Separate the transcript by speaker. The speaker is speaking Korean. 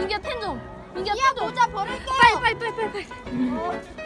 Speaker 1: 민기야 펜 좀. 민기야 야펜 좀.
Speaker 2: 모자 버릴게.
Speaker 1: 빨리 빨리 빨리 빨리 빨리. 어.